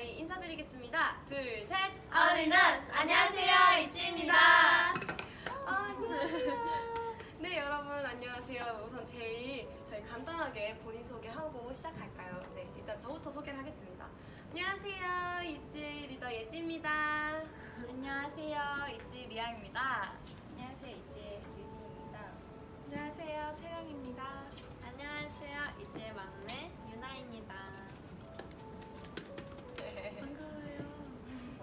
저희 인사드리겠습니다. 둘, 셋. all in us 안녕하세요 ITZY입니다. 안녕하세요. 네 여러분 안녕하세요. 우선 제일 저희 간단하게 본인 소개하고 시작할까요? 네 일단 저부터 소개를 하겠습니다. 안녕하세요 ITZY 리더 예지입니다. 안녕하세요 ITZY 리아입니다. 안녕하세요 ITZY의 류진입니다. 안녕하세요 채령입니다. 안녕하세요 ITZY의 막내 유나입니다.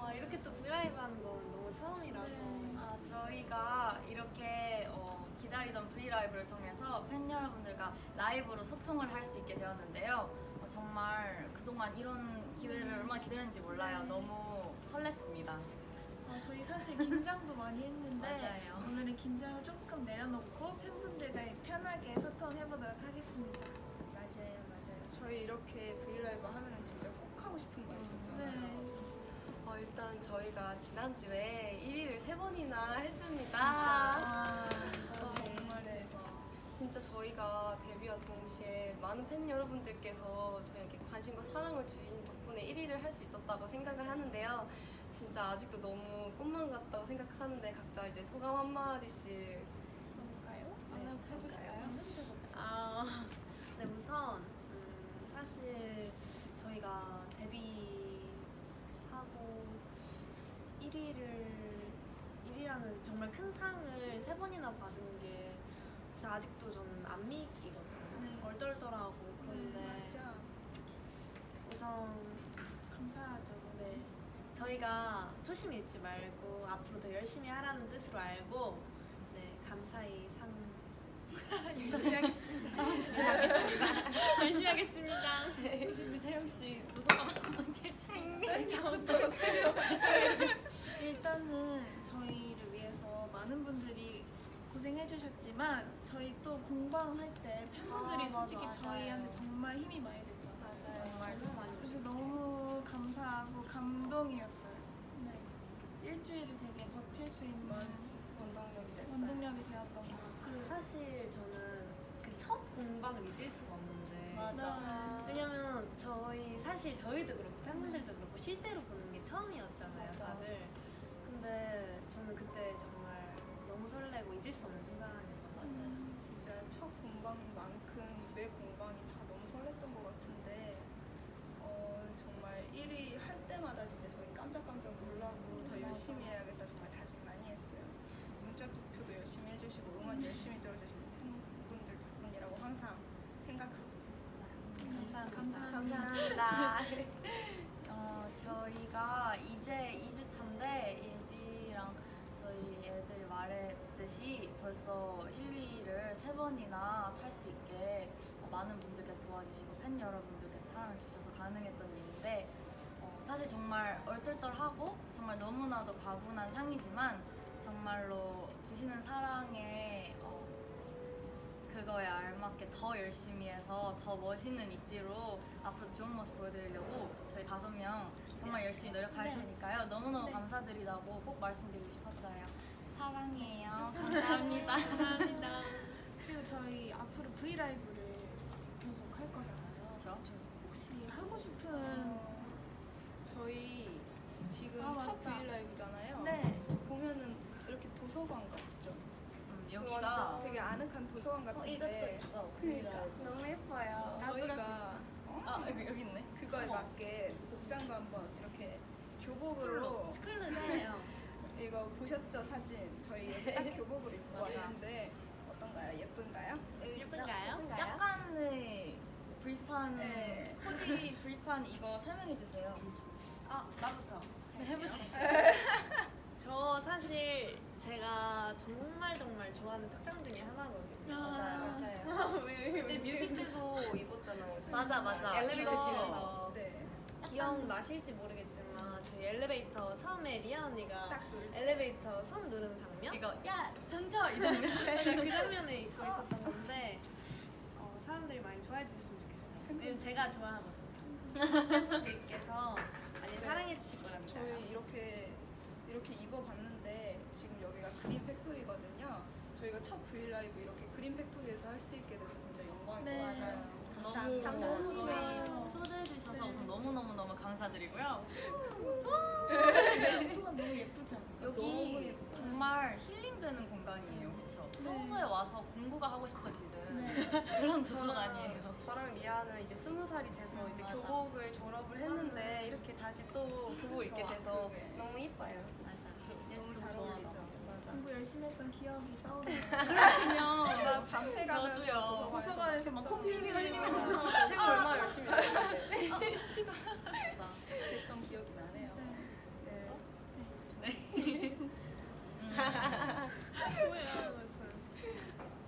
와 이렇게 또 V LIVE 하는 건 너무 처음이라서 아, 저희가 이렇게 어, 기다리던 V LIVE를 통해서 팬 여러분들과 라이브로 소통을 할 수 있게 되었는데요. 어, 정말 그동안 이런 기회를 얼마나 기다렸는지 몰라요. 너무 설렜습니다. 아, 저희 사실 긴장도 많이 했는데 맞아요. 오늘은 긴장을 조금 내려놓고 팬분들과 편하게 소통해보도록 하겠습니다. 맞아요, 맞아요. 저희 이렇게 V LIVE 하면은 진짜 꼭 하고 싶은 거 있었잖아요. 네. 어, 일단 저희가 지난주에 1위를 세 번이나 했습니다. 아, 어, 정말 대박. 진짜 저희가 데뷔와 동시에 많은 팬 여러분들께서 저에게 관심과 사랑을 주인 덕분에 1위를 할 수 있었다고 생각을 하는데요. 진짜 아직도 너무 꿈만 같다고 생각하는데 각자 이제 소감 한마디씩 그럴까요? 네, 해보실까요? 아, 네 우선 음, 사실 저희가 데뷔하고 1위를 1위라는 정말 큰 상을 세 번이나 받은 게 사실 아직도 저는 안 믿기거든요. 네. 얼떨떨하고 그런데 맞아. 우선 감사하죠. 네 저희가 초심 잃지 말고 앞으로 더 열심히 하라는 뜻으로 알고 네 감사히 상 열심히 하겠습니다. 하겠습니다. 열심히 하겠습니다. 우리 채영 씨 소감 한번 해주세요. 일단은 저희를 위해서 많은 분들이 고생해주셨지만 저희 또 공방할 때 팬분들이 아, 솔직히 맞아, 저희한테. 정말 힘이 많이 됐잖아요. 맞아요. 정말 너무 많이 그래서. 너무 감사하고 감동이었어요. 네. 일주일을 되게 버틸 수 있는 원동력이 됐어요. 원동력이 되었던 것 같아요. 그리고 사실 저는 그 첫 공방을 잊을 수가 없는데 맞아. 왜냐면 저희 사실 저희도 그렇고 팬분들도 그렇고 실제로 보는 게 처음이었잖아요 맞아. 다들 근데 저는 그때 정말 너무 설레고 잊을 수 없는 순간이었던 것 같아요 진짜 첫 공방만큼 매 공방이 다 너무 설렜던 것 같은데 어, 정말 1위 할 때마다 진짜 저희 깜짝깜짝 놀라고 더 열심히 해야겠다 정말 다짐 많이 했어요. 문자 투표도 열심히 해주시고 응원 열심히 들어주시는 팬분들 덕분이라고 항상 생각하고 있어요. 감사합니다 감사합니다. 어, 저희가 이제 2주 차인데 애들 말했듯이 벌써 1위를 세 번이나 탈 수 있게 어, 많은 분들께서 도와주시고 팬 여러분들께서 사랑을 주셔서 가능했던 일인데 어, 사실 정말 얼떨떨하고 정말 너무나도 과분한 상이지만 정말로 주시는 사랑에 어, 그거에 알맞게 더 열심히 해서 더 멋있는 있지로 앞으로도 좋은 모습 보여드리려고 저희 다섯 명 정말 열심히 노력할 테니까요. 너무너무 감사드리다고 꼭 말씀드리고 싶었어요. 사랑해요. 감사합니다. 감사합니다 그리고 저희 앞으로 브이라이브를 계속 할 거잖아요. 그렇죠. 혹시 하고 싶은 어, 저희 지금 아, 첫. 브이라이브잖아요. 네. 보면은 이렇게 도서관 같죠? 음, 완전 여기가 되게 아늑한 도서관 어, 같은데 있어. 그러니까 너무 예뻐요. 저희가 어? 아 여기 여기 있네. 그거에 맞게 복장도 한번 이렇게 교복으로 스쿨루네요 이거 보셨죠 사진? 저희 여기 딱 교복으로 입고 왔는데 어떤가요? 예쁜가요? 예쁜가요? 약간의 불판 네. 코디 불판 이거 설명해 주세요. 아 나부터 네, 해보세요. 저 사실 제가 정말 정말 좋아하는 착장 중에 하나거든요. 아. 맞아요. 왜, 그때 뮤비 때도 입었잖아요. 맞아 맞아. 엘리베이터실에서. 네. 기억 나실지 모르겠지만 저희 엘리베이터 처음에 리아 언니가. 엘리베이터 손 누르는 장면? 이거 야 던져 이 장면. 제가 그 장면에 입고 있었던 건데 어, 사람들이 많이 좋아해 주셨으면 좋겠어요. 왜냐면 제가 좋아하거든요. 팬분들께서 많이 사랑해 주실 거랍니다. 저희 이렇게 이렇게 입어봤는데 지금 여기가 Green Factory거든요. 저희가 첫 V LIVE 이렇게 Green Factory에서 할 수 있게 돼서 진짜 영광인 네. 것 같아요. 너무 감사합니다. 저희 좋아요. 초대해 주셔서 우선 너무 너무 너무 감사드리고요. 소감 너무 않아요? 여기 정말 힐링되는 공간이에요, 그렇죠? 네. 평소에 와서 공부가 하고 싶어지는 네. 그런 도서관이에요. 저랑 리아는 이제 스무 살이 돼서 음, 이제 맞아. 교복을 졸업을 했는데 이렇게 다시 또 교복을 입게 좋아. 돼서 너무 이뻐요. 맞아. 너무 잘 어울리죠. 맞아. 공부 열심히 했던 기억이 떠오르네요. 그러면 밤새 가면서 저 도서관에서 막 코피 흘리면서 책 얼마나 열심히 했는데. 맞아. 그랬던 기억이 나네요. 네. 네. 뭐야?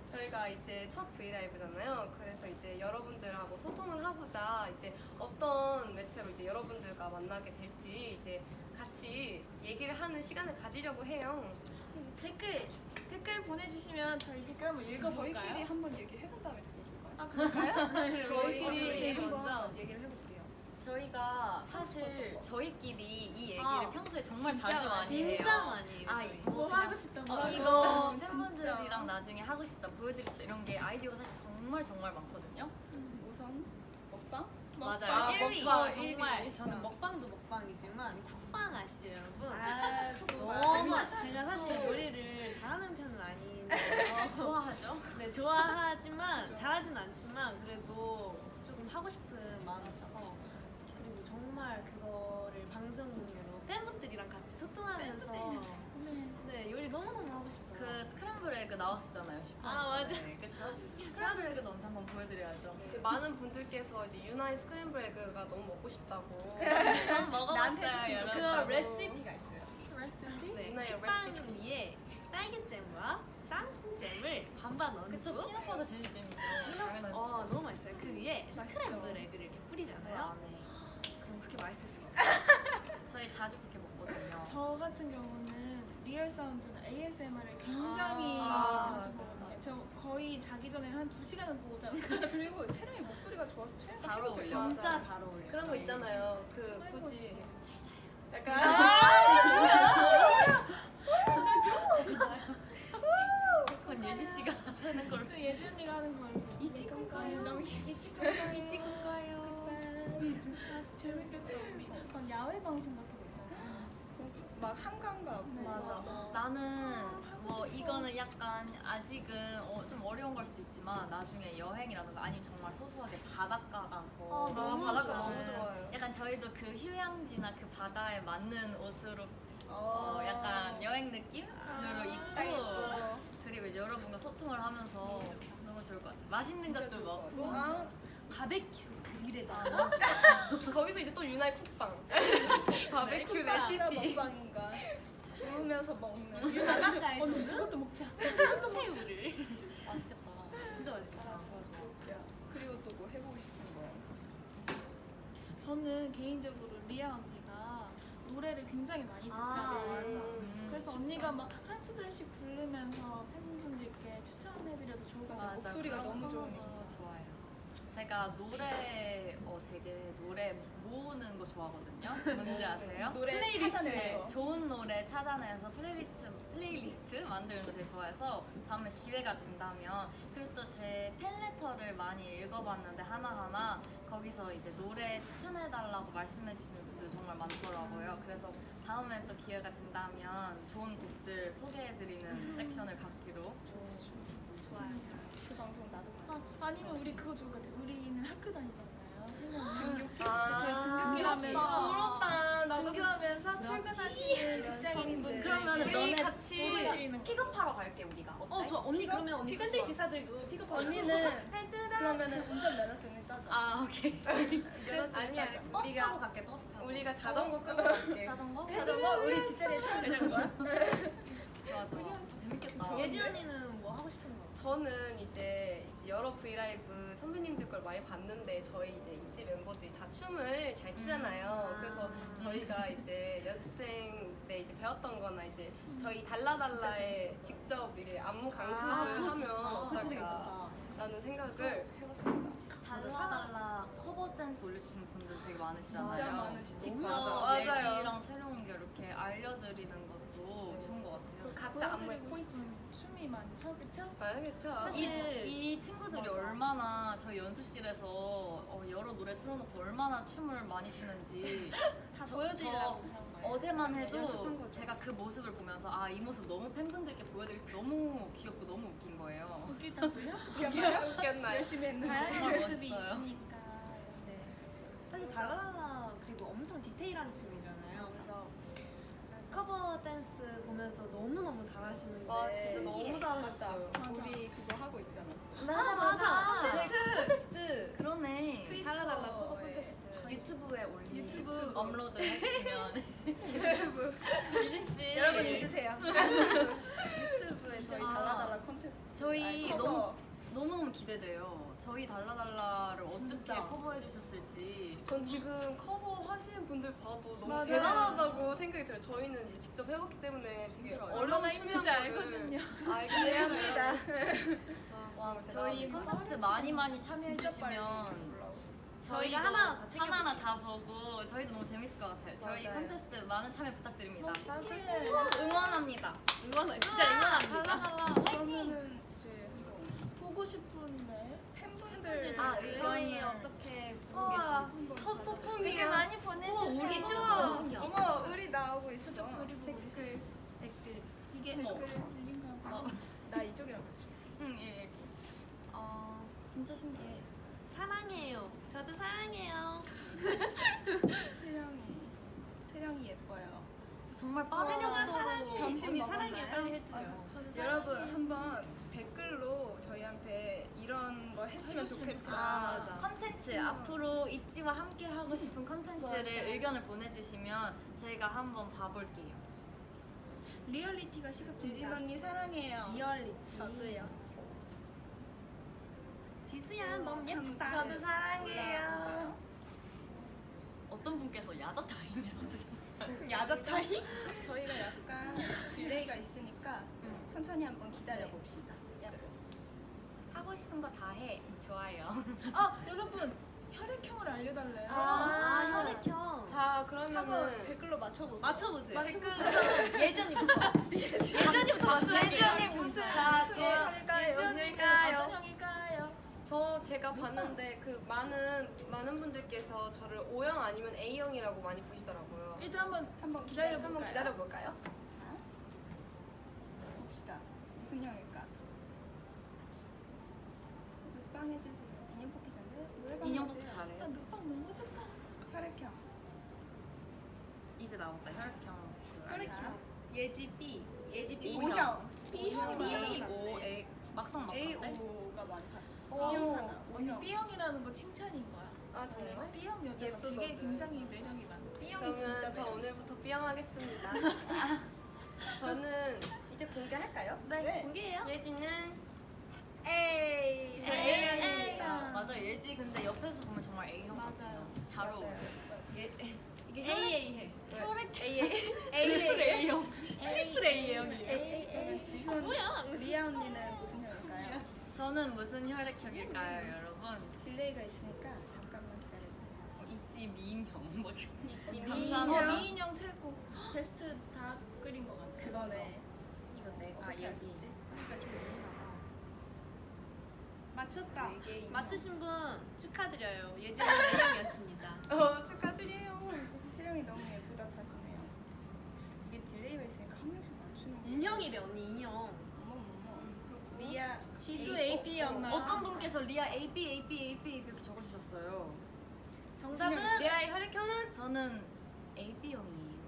저희가 이제 첫 브이라이브잖아요. 그래서 이제 여러분들하고 소통을 하고자 이제 어떤 매체로 이제 여러분들과 만나게 될지 이제 같이 얘기를 하는 시간을 가지려고 해요. 댓글 댓글 보내주시면 저희 댓글 한번 저희끼리 읽어볼까요? 한번 얘기해본 다음에 들어볼까요? 아 그럴까요? 저희끼리 한번 먼저 얘기를 해볼게요. 저희가 사실 저희끼리 이 얘기를 아, 평소에 정말 진짜 자주 많이 해요. 진짜 많이 해요. 아, 저희. 뭐 하고 싶다, 뭐 어, 하고 이거 싶다. 팬분들이랑 진짜. 나중에 하고 싶다, 보여드리고 싶다 이런 게 아이디어가 사실 정말 정말 많거든요. 우선 먹방? 맞아요. 아, 1위. 먹방. 정말 저는 먹방도 먹방이지만 쿡방 아시죠 여러분? 아, 너무 제가 사실 요리를 잘하는 편은 아닌데 좋아하죠? 네 좋아하지만 잘하진 않지만 그래도 조금 하고 싶은 마음이 있어서 그리고 정말 그거를 방송으로 팬분들이랑 같이 소통하면서 네. 네 요리 너무 너무 하고 싶어요. 그 스크램블 에그 나왔었잖아요. 아, 맞아. 그쵸? 스크램블 에그 언제 한번 보여드려야죠. 많은 분들께서 이제 유나의 스크램블 에그가 너무 먹고 싶다고. 전 먹어봤어요, 해줬으면 여러분. 그거 레시피가 있어요. 레시피? 네, 유나의 식빵 레시피. 위에 딸기잼과 땅콩잼을 반반 얹고 그쵸? peanut butter 제일 재밌죠. 당연하죠. 어 너무 맛있어요. 그 위에 맛있죠. 스크램블 에그를 이렇게 그 뿌리잖아요. 안에. 그럼 그렇게 맛있을 수가 없어요. 저희 자주 그렇게 먹거든요. 저 같은 경우는 real sound나 ASMR을 굉장히 아, 자주 보거든요. 저 거의 자기 전에 한두 시간은 보고 자는 그리고 채령이 목소리가 좋아서 채령이 잘 어울려. 진짜. 잘 어울려요. 그런 거 있잖아요. 그 아이고, 굳이 싶어. 약간 그건 예지 씨가 하는 걸로. 그 예지 언니가 하는 걸? 너무 귀여워. 미치겠어요. 아, 재밌겠다 우리 막 야외 방송 같은. 막 한강 가고 네. 맞아. 나는 뭐 이거는 약간 아직은 어, 좀 어려운 걸 수도 있지만 나중에 여행이라든가 아니면 정말 소소하게 바닷가 가서 아, 너무 바닷가 좋아요. 너무 좋아요. 약간 저희도 그 휴양지나 그 바다에 맞는 옷으로 어, 어, 약간 여행 느낌으로 아, 입고 그리고 이제 여러분과 소통을 하면서 너무 좋을 것 같아요. 맛있는 것도 먹고 같아요. 바베큐 아, 좋다. 거기서 이제 또 유나의 쿡방. 바베큐 쿡방인가 레시피. 먹방인가 구우면서 먹는 바닷가에 언니 저는 저것도 먹자. 새우를 맛있겠다. 진짜 맛있겠다. 그리고 또 뭐 해보고 싶은 거요? 저는 개인적으로 리아 언니가 노래를 굉장히 많이 듣잖아요. 맞아. 음, 그래서 진짜. 언니가 막 한 소절씩 부르면서 팬분들께 추천해드려도 좋을 것 같아요. 목소리가 너무 거 좋으니까. 좋아요. 제가 노래 어 되게 노래 모으는 거 좋아하거든요. 뭔지 아세요? 노래 플레이리스트. 좋은 노래 찾아내서 playlist playlist 만드는 거 되게 좋아해서 다음에 기회가 된다면 그리고 또 제 팬레터를 많이 읽어봤는데 하나하나 거기서 이제 노래 추천해달라고 말씀해주시는 분들 정말 많더라고요. 그래서 다음에 또 기회가 된다면 좋은 곡들 소개해드리는 섹션을 갖기로 좋아요. 아, 아니면 우리 그거 좋을 것 같아요. 우리는 학교 다니잖아요. 세 명은. 등교길? 아, 저희 등교길 하면서 부럽다. 등교하면서 출근하시는 직장인분들 그러면은 우리 너네 같이. 픽업하러 갈게 우리가? 어, 저 언니 픽업? 그러면 언니 샌드위치. 사들고 픽업 언니는 그러면은 운전 면허증을 따자. 아 오케이 면허증을 아니야. 버스 타고 갈게 버스 타고 우리가 자전거 끌고 갈게. 자전거? 자전거 우리 뒷자리에 타는 거야? 좋아 재밌겠다 예지 언니는? 저는 이제, 이제 여러 브이라이브 선배님들 걸 많이 봤는데 저희 이제 있지 멤버들이 다 춤을 잘 추잖아요. 음. 그래서 아. 저희가 이제 연습생 때 이제 배웠던 거나 이제 저희 달라달라에 직접 이렇게 안무 강습을 아, 그거 하면 좋다. 그거 진짜 어떨까 괜찮다. 라는 생각을 해봤습니다. 달라달라 cover dance 올려주시는 분들 되게 많으시잖아요 진짜 많으시죠. 직접 맞아. 맞아요. 예지랑 새로운 게 이렇게 알려드리는 것 각자 보여드리고 포인트 춤이 많죠, 그쵸? 봐야겠죠. 사실- 이, 이 친구들이 맞아. 얼마나 저희 연습실에서 어, 여러 노래 틀어놓고 얼마나 춤을 많이 추는지 다 저- 보여드리려고. 어제만 연습한 해도. 제가 그 모습을 보면서 아 이 모습 너무 팬분들께 보여드릴 때 너무 귀엽고 너무 웃긴 거예요. 웃기다고요? 웃겼나요? 웃겼나요? 열심히 했는데. 다양한 정말 모습이. 있으니까. 네. 사실 달라달라 그리고 엄청 디테일한. 그래서 커버 댄스 보면서 너무너무 잘하시는데 와 진짜 너무 잘하셨어요. 맞아. 우리 그거 하고 있잖아. 아 맞아 콘테스트! 콘테스트 그러네. 달라달라 커버 트위터에 콘테스트 유튜브에 올리 유튜브. 업로드 해주시면 유튜브. 유진 씨 여러분 잊으세요. 유튜브에 저희 아. 달라달라 콘테스트. 저희 아니, 너무. 너무너무 기대돼요. 저희 달라달라를 어떻게 진짜. 커버해 주셨을지. 전 지금 커버 하시는 분들 봐도 너무 맞아요. 대단하다고 생각이 들어요. 저희는 이제 직접 해봤기 때문에 되게 힘들어요. 어려운 거를 알거든요. 알긴 해야 합니다. 와, 저희. 콘테스트 많이 많이 참여해 주시면. 저희가 하나. 하나하나 다 보고 저희도 너무 재밌을 것 같아요. 저희 맞아요. 콘테스트 많은 참여 부탁드립니다. 신기해. 응원합니다. 응원 진짜 응원합니다. 달라달라 화이팅! 보고 싶은데. 팬분들 아 네. 저희 어떻게 보고 첫 되게 소통이에요. 많이 보내주세요. 우리 좀 어머, 의리 나오고 있어. 저쪽 둘이 보고 댓글. 댓글. 이게. 댓글인가 봐. 나 이쪽이랑 같이. 응, 예, 예. 어 진짜 신기해. 사랑해요. 저도 사랑해요. 채령이 채령이 예뻐요. 정말. 점심 언니 먹었나요? 사랑해요. 저도 여러분. 한번 댓글로 저희한테 이런 거 했으면 좋겠다. 아. 컨텐츠 앞으로 있지와 함께 하고 싶은 컨텐츠를 맞아. 의견을 보내주시면 저희가 한번 봐볼게요. 리얼리티가 유진 시급합니다. 언니 사랑해요. 리얼리티. 저도요. 지수야 너무 예쁘다. 저도 사랑해요. 어떤 분께서 야자 타임이라고 쓰셨어요? 야자 타임? 저희가 약간 delay가 있으니까 천천히 한번 기다려 봅시다. 하고 싶은 거 다 해. 좋아요. 아 여러분 혈액형을 알려달래요. 아, 혈액형. 자 그러면은 댓글로 맞춰보세요. 맞춰보세요. 맞춰보세요. 예지 언니부터. 예지 언니부터 맞춰볼게요. 예지 언니 무슨 자, 무슨 저 할까요? 예지 언닐까요? 어떤 형일까요? 저 제가 봤는데 그 많은 많은 분들께서 저를 O형 아니면 A형이라고 많이 보시더라고요. 일단 한번 한번 기다려 기다려 한번 기다려 볼까요? 자, 봅시다. 무슨 형일까? 눕방 해주세요. 인형 뽑기 전에 노래방 인형 뽑기 해주세요. 아, 잘해요. 눈빵 너무 좋다. 혈액형. 이제 나왔다 혈액형. 그 혈액형. 예지 B. 예지 B. O형. B형이 A 많아. O A 막상 막한데. AO가 많다. 오. B형 하나. 언니 O형. B형이라는 거 칭찬인 거야. 아 정말? B형 여자가. 되게 굉장히 매력이 많아. B형이 진짜 그러면 저 매력 오늘부터 B형 하겠습니다. 저는 이제 공개할까요? 네. 공개해요? 예지는 A. 저 A, A형입니다. 맞아 예지 근데 옆에서 보면 정말 A형 맞아요. 잘 어울려. 예. 이게 네. AA 해. 혈액 A A A. A형. triple A형이에요. A. 그러면 지수 뭐야? 리아 언니는 무슨 형일까요? 저는 무슨 혈액형일까요, 여러분? delay가 있으니까 잠깐만 기다려주세요. 있지 미인형. 뭐 있지 어, 감사합니다. 미인형 최고. 베스트 다 그린 것 같아. 그거네. 이거 내가 어떻게 예지. 하시지? 우리가 좀. 맞췄다. 맞추신 분 축하드려요. 예지 언니 A형이었습니다. 어 축하드려요. 채령이 너무 예쁘다 하시네요. 이게 delay가 있으니까 한 명씩 맞추는 거. 인형이래 언니 인형. 리아 지수 A, AB였나? 어떤 분께서 리아 A B A B A B 이렇게 적어주셨어요. 정답은 리아의 혈액형은 저는 A B형이에요.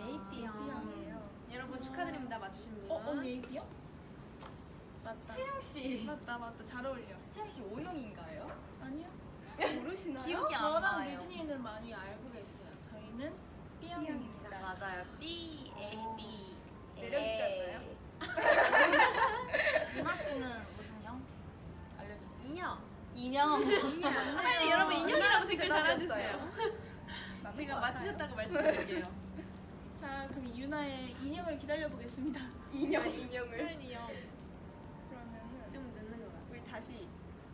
AB형. B형이에요. 여러분 축하드립니다. 맞추신 분. 어, 언니 AB형? 맞다. 채령 씨. 맞다, 맞다. 잘 어울려. 채령 씨 O형인가요? 아니요? 모르시나요? 기억이 안 저랑 나요. 류진이는 많이 알고 계세요. 저희는 B형입니다. 맞아요. B A B. 매력 있지 않나요? 유나 씨는 무슨 형? 알려주세요. 인형. 인형. 빨리 여러분 인형이라고 댓글. 달아주세요. 제가. 맞추셨다고 말씀드릴게요. 자, 그럼 유나의 인형을 기다려 보겠습니다. 인형 인형을. 인형. 그러면은 좀 늦는 것 같아. 우리 다시 다시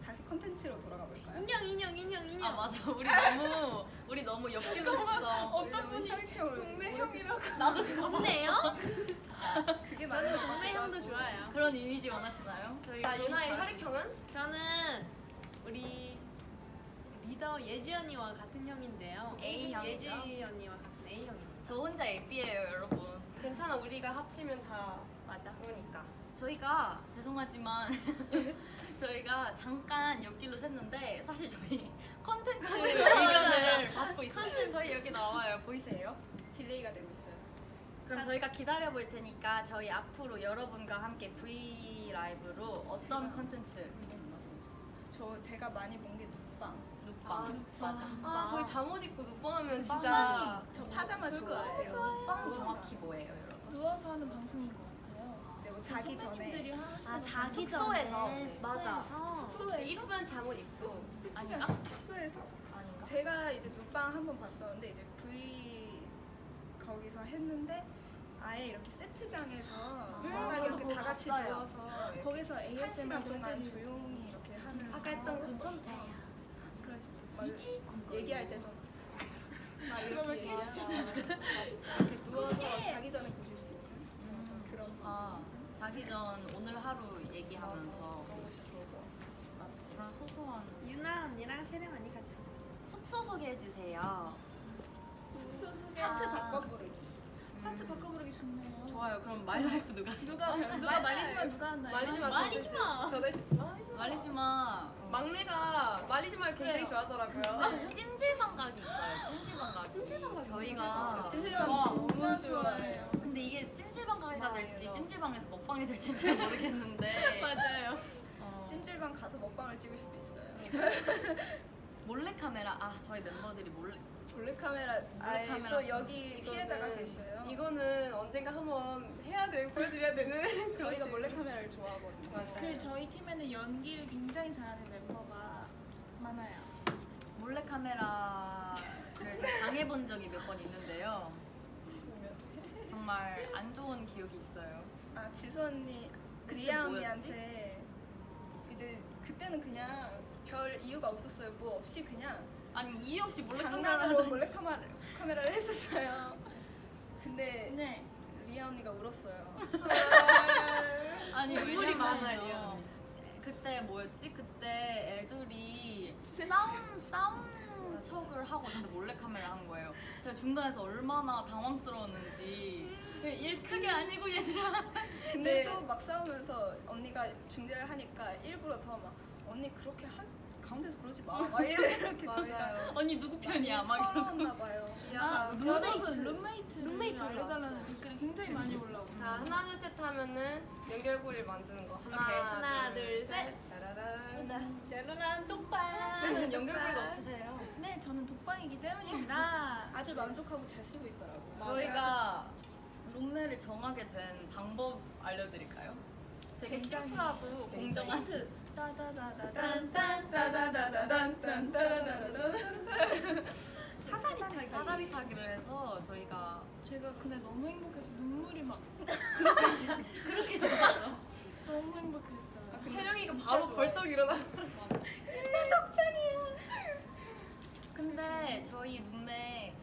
다시 컨텐츠로 돌아가 볼까요? 인형 인형 인형 인형. 아 맞아 우리 너무 우리 너무 옆길로 샜어 어떤 분이 동네 형이라고 나도 동네요? 그게 저는 맞아요. 동네 형도 좋아요. 그런 이미지 원하시나요? 자, 유나의 거 혈액형은? 저는 우리 리더 예지 언니와 같은 형인데요. A형이죠? 예지 언니와 같은 A형입니다. 저 혼자 예삐예요 여러분 괜찮아, 우리가 합치면 다 맞아 그러니까. 저희가 죄송하지만 저희가 잠깐 옆길로 샜는데 사실 저희 컨텐츠 의견을 받고 있어요 저희 여기 나와요 보이세요? delay가 되고 있어요. 그럼 저희가 기다려 볼 테니까 저희 앞으로 여러분과 함께 V 라이브로 어떤 컨텐츠 저 제가 많이 본 게 눕방. 눕방 맞아. 아, 저희 잠옷 입고 눕방하면 진짜. 빵빵이. 저 파자마 그럴 것 좋아해요. 같아요. 빵 정확히 뭐예요 여러분? 누워서 하는 방송인 뭐 자기 전에 아 자기 숙소에서. 전에 맞아. 숙소에서 이쁜 잠옷 입고. 아닌가? 숙소에서 아닌가? 제가 이제 눕방 한 번 봤었는데 이제 V 거기서 했는데 아예 이렇게 세트장에서 음, 딱 이렇게 다 같이 봤어요. 누워서 이렇게 거기서 한 ASMR 동안 조용히 이렇게 하는 아까 했던 거. 괜찮다. 그런 식- 맞아요. 얘기할 때도 막 이렇게 누워서 자기 전에 보실 수 있는 음, 그런 아 자기 전 오늘 하루 얘기하면서. 맞아 그런 소소한 유나 언니랑 채령 언니 같이. 숙소 소개해 주세요. 숙소 소개 파트 아. 바꿔 부르기. 파트 바꿔 부르기 좋네요. 좋아요. 그럼 my life 누가? 누가 누가 말리지만 누가 하나요? 말리지 마. 말리지 마. 저 대신. 말리지 마. 막내가 말리지 마를 굉장히 그래요. 좋아하더라고요. 찜질방각이 있어요. 찜질방각. 찜질방각. 저희가 찜질방 와, 진짜 진짜 좋아해요. 근데 이게 찜질방각이가 될지 맞아요. 찜질방에서 먹방이 될지 잘 모르겠는데 맞아요. 어, 찜질방 가서 먹방을 찍을 수도 있어요. 몰래 카메라. 아 저희 멤버들이 몰래. 몰래카메라 아예 몰래카메라 또 좀- 여기 피해자가 계셔요. 이거는 언젠가 한번 해야 돼 보여드려야 되는 저희가 몰래카메라를 좋아하거든요. 맞아요. 그 저희 팀에는 연기를 굉장히 잘하는 멤버가 많아요. 몰래 카메라를 제가 당해본 적이 몇 번 있는데요. 정말 안 좋은 기억이 있어요. 아 지수 언니 리아? 언니한테 이제 그때는 그냥 별 이유가 없었어요. 뭐 없이 그냥 아니 이유 없이 몰래 장난으로 카메라. 몰래 카메라 카메라를 했었어요. 근데 네. 리아 언니가 울었어요. 아니 눈물이 왜냐면요. 많아, 리아. 그때 뭐였지? 그때 애들이 싸운 싸운 척을 하고 근데 몰래 카메라 한 거예요. 제가 중간에서 얼마나 당황스러웠는지 일 크게 아니고 얘들아. 근데 네. 또 막 싸우면서 언니가 중재를 하니까 일부러 더 막 언니 그렇게 한 가운데서 그러지 마. 막 이렇게 맞아요. 언니 누구 편이야? 막 이러고. 서러웠나 봐요. 아, 야, 여러분 룸메이트를 룸메이트 알려달라는. 댓글이 굉장히 많이 올라오고. 자 하나 둘 셋 하면은 연결고리를 만드는 거 하나, 오케이. 하나, 둘, 셋. 짜라란. 짜르란 똥발. 는 연결고리가 없으세요? 네, 저는 독방이기 때문입니다. 아주 만족하고 잘 쓰고 있더라고요. 저희가 룸메를 정하게 된 방법 알려드릴까요? 되게 굉장히 심플하고 공정한 딴따라다라단. 사다리 타기 사다리 타기를 해서 저희가 제가 그날 너무 행복해서 눈물이 막 그렇게 좋아요. 너무 행복했어요. 근데 채령이가 바로. 벌떡 일어나. 근데 저희 룸메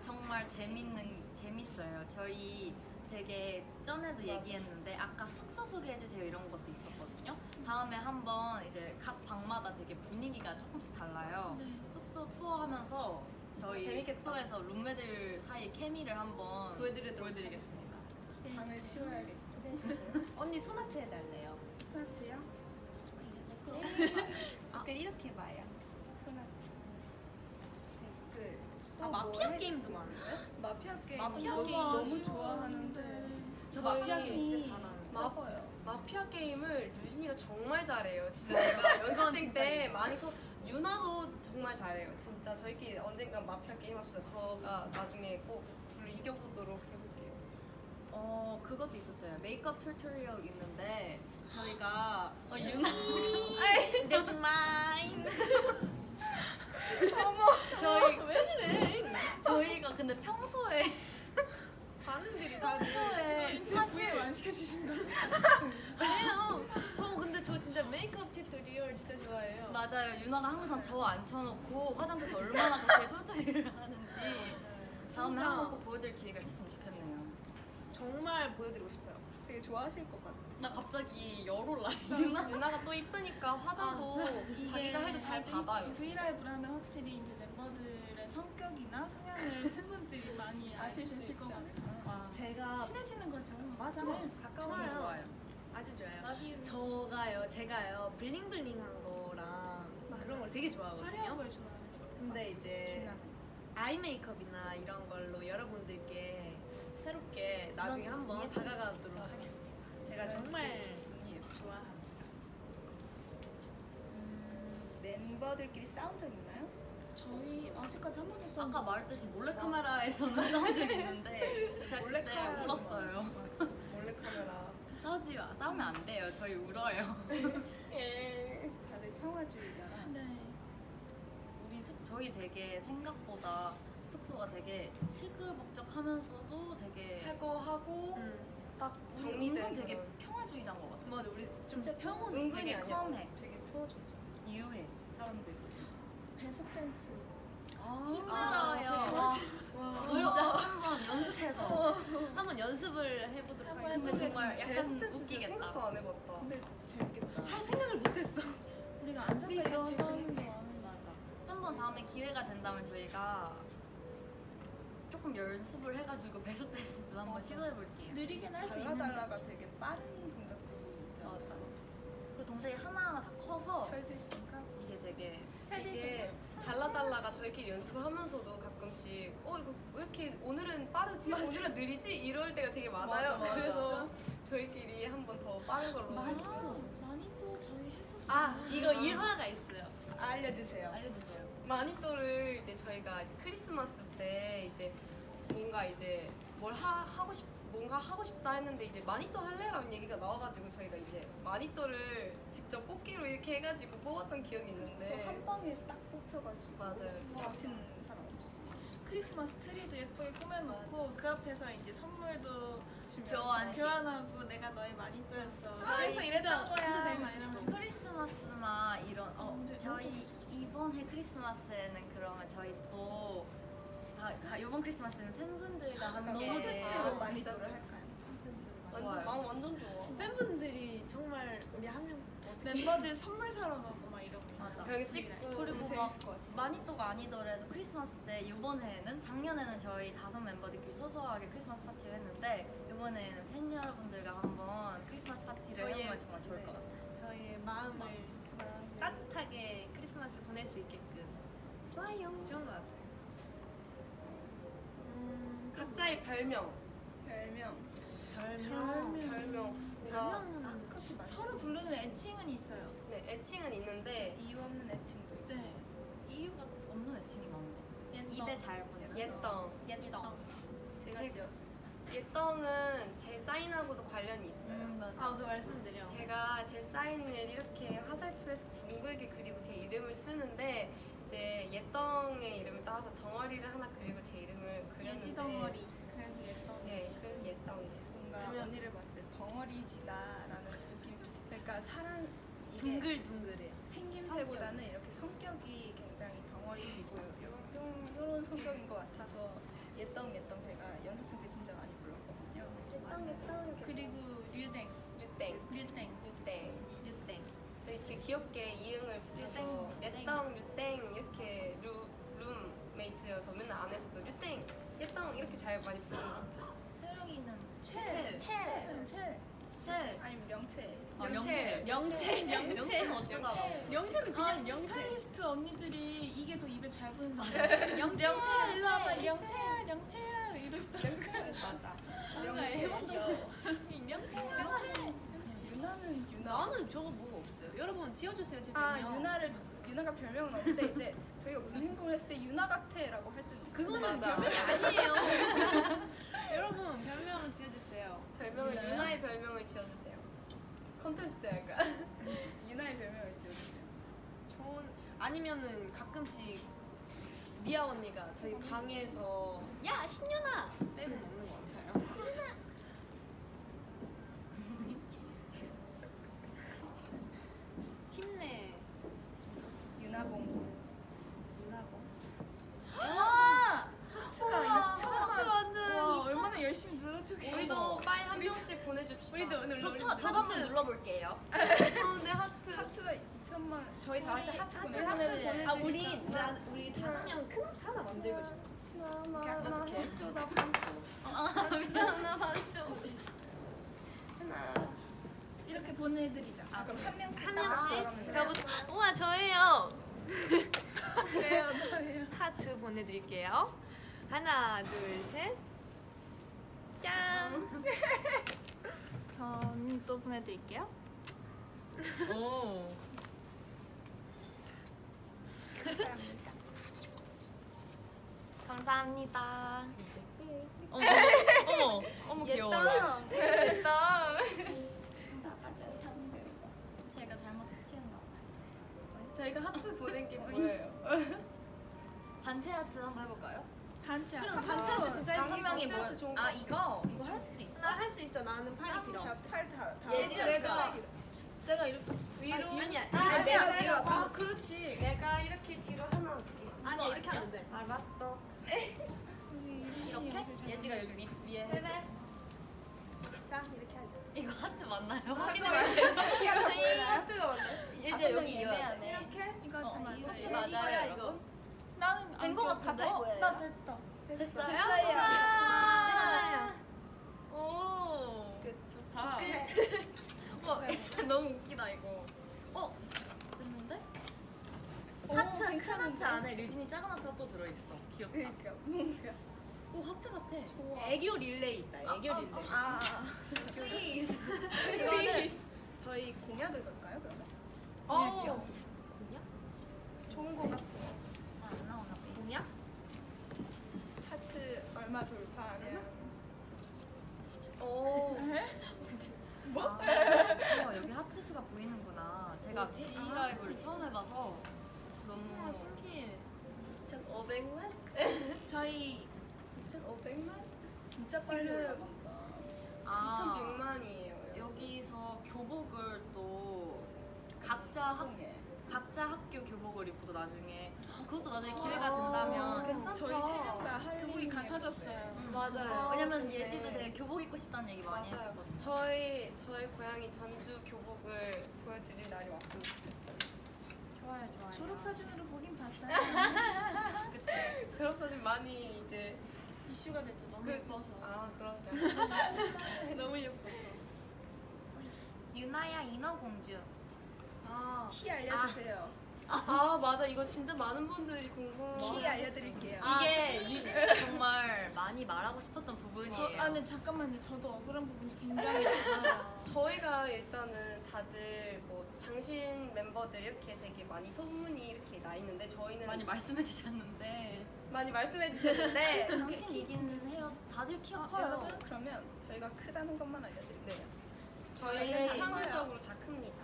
정말 재밌는 재밌어요. 저희 되게 전에도 얘기했는데 아까 숙소 소개해주세요 이런 것도 있었거든요. 다음에 한번 이제 각 방마다 되게 분위기가 조금씩 달라요. 네. 숙소 투어하면서 저희 재밌겠다. 숙소에서 룸메들 사이 케미를 한번 보여드리도록 보여드리겠습니다. 방을 치워야겠다. 언니 소나트 해달래요. 소나트요? 댓글 이렇게 봐요. 소나트. 댓글. 아또 마피아 뭐 게임도? 많은데? 마피아 게임. 마피아 너무 게임 너무 좋아하는데. 저 마피아 게임 진짜 잘하는데. 마-. 마피아 게임을 유진이가 정말 잘해요. 진짜 제가 연습생 때 많이 서 유나도 정말 잘해요. 진짜 저희끼리 언젠간 마피아 게임 합시다. 저가 나중에 꼭 둘을 이겨보도록 해볼게요. 어 그것도 있었어요. 메이크업 tutorial 있는데 저희가 어, 유나 That's mine. 저희 왜 그래? 저희가 근데 평소에 반응들이 다 평소에 사실 안 시켜주신 거. 아니에요. 저 근데 저 진짜 메이크업 tutorial 진짜 좋아해요. 맞아요. 유나가 항상 저 앉혀놓고 화장실에서 얼마나 그렇게 툴툴이를 하는지 다음에. 한번 꼭 보여드릴 기회가 있었으면 좋겠네요. 정말 보여드리고 싶어요. 되게 좋아하실 것 같아. 나 갑자기 열 올라. 유나? 유나가 또 이쁘니까 화장도 자기가 해도 잘 받아요. 브이라이브를 하면 확실히 이제 멤버들의 성격이나 성향을 팬분들이 많이 아실 수 있지 것 같아요. 않을까. 제가 친해지는 거죠. 맞아. 가까워져요. 진짜 좋아요. 아주 좋아요. 저가요, 제가요, 블링블링한 거랑 그런 걸 되게 좋아하거든요. 화려한 걸 좋아해요. 근데 이제. 아이 메이크업이나 이런 걸로 여러분들께 새롭게 나중에 한번 다가가도록. 하겠습니다. 제가 네, 정말. 좋아합니다. 음, 멤버들끼리 싸운 적 있나요? 저희 아직까지 한 번도 싸운 아까 적 말했듯이 몰래카메라에서는 싸운 적이 있는데 제가 그때 몰래카메라. 울었어요. 몰래 카메라. 싸우지 마. 싸우면 안 돼요. 저희 울어요. 다들 평화주의잖아. 네. 우리 숙 저희 되게 생각보다 숙소가 되게 시끌벅적하면서도 되게 하고 하고 음. 딱 정리된 은근 되게 그런- 평화주의자인 것 같아요. 맞아, 우리 진짜 평온 은근히 되게 아니야. 컴해. 되게 풀어주죠. 유해 사람들. 배속 댄스. 힘들어요. 죄송하죠. 진짜 한번 연습해서 한번 연습을 해보도록 한번 하겠습니다. 정말 배속 약간 댄스 진짜 웃기겠다. 생각도 안 해봤다. 근데 재밌겠다. 할 생각을 못했어. 우리가 앉아서 이거 그러니까. 하는 거 맞아. 한번 다음에 기회가 된다면 저희가 조금 연습을 해가지고 배속 댄스도 한번 시도해볼게요. 느리게는 할수 있는데 달라달라가 되게 빠른 동작들이 있잖아. 맞아. 그리고 동작이 하나하나 다 커서 철들생각? 이게 되게 이게 달라달라가 저희끼리 연습을 하면서도 가끔씩 어 이거 왜 이렇게 오늘은 빠르지 오늘은 느리지 이럴 때가 되게 많아요. 맞아, 맞아. 그래서 저희끼리 한 번 더 빠른 걸로 많이 또 많이 또 저희 했었어요. 아, 이거 일화가 있어요. 알려주세요. 알려주세요. 마니또를 이제 저희가 이제 크리스마스 때 이제 뭔가 이제 뭘 하, 하고 싶 뭔가 하고 싶다 했는데 이제 마니또 할래라는 얘기가 나와가지고 저희가 이제 마니또를 직접 뽑기로 이렇게 해가지고 뽑았던 기억이 있는데 또한 방에 딱 뽑혀가지고. 맞아요, 진짜. 놓치는 사람 없이. 크리스마스 트리도 예쁘게 꾸며놓고 그 앞에서 이제 선물도 교환식. 교환하고 내가 너의 마니또였어. 저희 그래서 이랬던 거야. 진짜 막 재밌었어. 크리스마스나 이런 어 언제- 저희 이번에 크리스마스에는 그러면 저희 또 다, 다 이번 크리스마스는 팬분들과 함께 너무 좋지. 로 아, 진짜. 마니또를 할까요? 완전 난 완전 좋아. 팬분들이 정말 우리 한 명 멤버들 선물 사러 가고 막 이러고. 맞아. 그런 게 찍고 그리고 막 재밌을 것 같아. 마니또가 아니더라도 크리스마스 때 이번에는 작년에는 저희 다섯 멤버들끼리 소소하게 크리스마스 파티를 했는데 이번에는 팬 여러분들과 한번 크리스마스 파티를 저희의- 해보면 정말 좋을 네. 것 같아요. 저희의 마음을 따뜻하게 크리스마스를 보낼 수 있게끔 좋아요. 좋은 것 같아요. 음, 각자의 별명. 별명. 별명. 별명. 그렇게 많이 서로 부르는 애칭은 있어요. 네, 애칭은 있는데 이유 없는 애칭도 있고. 네. 이유가 없는 애칭이 많은 것 같아요. 옛떡. 입에 잘 붙는 옛덩. 옛떡. 제가 제- 지었습니다. 옛덩은 제 사인하고도 관련이 있어요. 음, 맞아. 아, 그 말씀드려. 제가 제 사인을 이렇게 화살표에서 둥글게 그리고 제 이름을 쓰는데 이제 옛덩의 이름을 따서 덩어리를 하나 그리고 제 이름을 그렸는데 예지 덩어리. 그래서 옛떡. 네, 그래서 옛덩이에요. 뭔가 그러면- 언니를 봤을 때 덩어리지다라는 느낌. 그러니까 사람 이게 둥글둥글해. 생김새보다는 이렇게 성격이 굉장히 덩어리지고 요런, 요런 성격인 것 같아서 옛덩 옛덩 제가 연습생 때 진짜 많이 불렀거든요. 옛덩 옛덩 그리고 류댕. 류땡 류땡. 류땡 유땡. 저희 되게 귀엽게 이응을 붙여서 옛덩 류땡 이렇게 루 룸메이트여서 맨날 안에서도 류땡 옛덩 이렇게 잘 많이 부르는 것 같아요. 채령이는 채. 채. 채. 채. 채. 아니면 명채. 아, 명채. 명채, 명채. 명채는 어쩌다. 명채는 그냥 아, 명채. 스타일리스트 언니들이 이게 더 입에 잘 붙는다. 영채야, 일로 와봐. 영채야, 영채야. 이러시더라고요. 맞아. 뭔가 명채. 해본도 영채야, 영채. 유나는 유나. 나는 저거 뭐 가 없어요. 여러분 지어주세요 제 아 별명. 유나를 유나가 별명은 없는데 이제 저희가 무슨 행동을 했을 때 유나 같아라고 할 때는 있어요. 그거는 맞아. 별명이 아니에요. 여러분 별명을 지어주세요. 별명을 유나요? 유나의 별명을 지어주세요. 컨테스트 약간. 유나의 별명을 지어주세요. 좋은 아니면은 가끔씩 리아 언니가 저희 방에서 야 신윤아 빼고 먹는 것 같아요. 보내줍시다. 우리도 오늘 저, 우리 저, 한번 눌러볼게요. 어, 네 하트. 하트가 2천만 저희 다 같이 하트 하트 보내요. 보내드려요. 아 우리 나 우리 다섯 명큰 하나 만들고 싶어. 나나 해줘 나 반쪽. 나 봤죠. 하나. 이렇게 보내드리자. 아, 그럼 한 명씩 한다 명씩. 저부터. 우와 저예요. 그래요, 너예요. 하트 보내드릴게요. 하나 둘 셋. 짠. 전 또 보내드릴게요. 오. 감사합니다. 감사합니다. 어머, 어머, 어머 귀여워. 됐다. 제가 잘못 해치웠나 봐요. 저희가 하트 보낸 게 뭐예요? 단체 하트 한번 해볼까요? 단체 그럼 하트. 단체 하트 진짜 다섯. 명이 뭐- 아, 이거? 이거 할 수 할 수 있어. 나는 팔이 길어. 제가 팔다 다. 예지가 내가 내가 이렇게 위로. 아니야. 아, 아니야. 내가 위로. 아, 그렇지. 내가 이렇게 뒤로 하나 올게. 아니야 이렇게 하면 돼. 알았어. 이렇게? 예지가 여기 위, 위에 해. 그래. 자 이렇게 하자. 이거 하트 맞나요? 하트가 맞네. 예지 여기 이어야 돼. 이렇게? 이거 어, 하트 맞아. 하트 이거, 맞아요, 여러분? 나는 된거 같은데? 나 됐다. 됐어요? 됐어요. 아. 오, 좋다. 와, 너무 웃기다 이거. 어, 됐는데? 오, 하트 큰? 하트 안에 류진이 작은 하트가 또 들어있어. 귀엽다. 그러니까 뭔가. 오 하트 같아. 애교 릴레이 있다. 애교 릴레이. 아, Please. 이거는 저희 공약을 걸까요 그러면? 어. 공약? 좋은 거 같아. 잘안 나오나 봐. 공약? 하트 얼마 돌파하면 오. 뭐? 아, 우와, 여기 하트 수가 보이는구나. 제가? 이 아, 라이브를 처음 해봐서 너무 아 신기해. 2,500만? 저희 2,500만? 진짜 빨리 올라간다. 아, 2,100만이에요. 여기서 교복을 또 각자 학, 성공해. 각자 학교 교복을 입고도 나중에 그것도 나중에 기회가 된다면 괜찮다. 저희 세 명 다 할. 교복이 같아졌어요. 맞아요. 왜냐면 네. 예지도 되게 교복 입고 싶다는 얘기 많이 맞아요. 했었거든요. 저희 저희 고향이 전주 교복을 보여드릴 날이 왔으면 좋겠어요. 좋아요, 좋아요. 졸업 사진으로 보긴 봤어요. 그치. 졸업 사진 많이 이제 이슈가 됐죠. 너무 그- 예뻐서. 아 그러니까 너무 예뻤어. 유나야 인어공주. 아. 키 알려주세요. 아 맞아 이거 진짜 많은 분들이 궁금. 키 알려드릴게요. 이게 유진이가 정말 많이 말하고 싶었던 부분이에요. 저, 아, 근데 잠깐만요. 저도 억울한 부분이 굉장히 많아요. 저희가 일단은 다들 뭐 장신 멤버들 이렇게 되게 많이 소문이 이렇게 나 있는데 저희는 많이 말씀해 주셨는데 많이 말씀해 주셨는데 당신 얘기는 해요. 다들 키가 아, 커요. 여러분 그러면 저희가 크다는 것만 알려드릴게요. 저희는 저희 확률적으로 다 큽니다.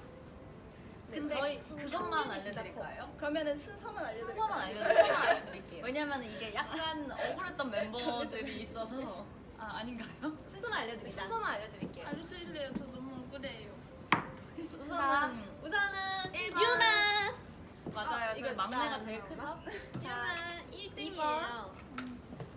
네, 근데 저희 그것만 진짜 알려드릴까요? 그러면 순서만 알려드릴게요. 순서만 알려드릴게요. 알려드릴게요. 왜냐면 이게 약간 억울했던 멤버들이 있어서 아 아닌가요? 순서만 알려드리자. 순서만 알려드릴게요. 알려드릴래요. 저 너무 억울해요. 우선은 우선은 일번. 유나. 맞아요. 아, 저희 막내가 나 제일? 크죠? 유나 이번. 1등이에요.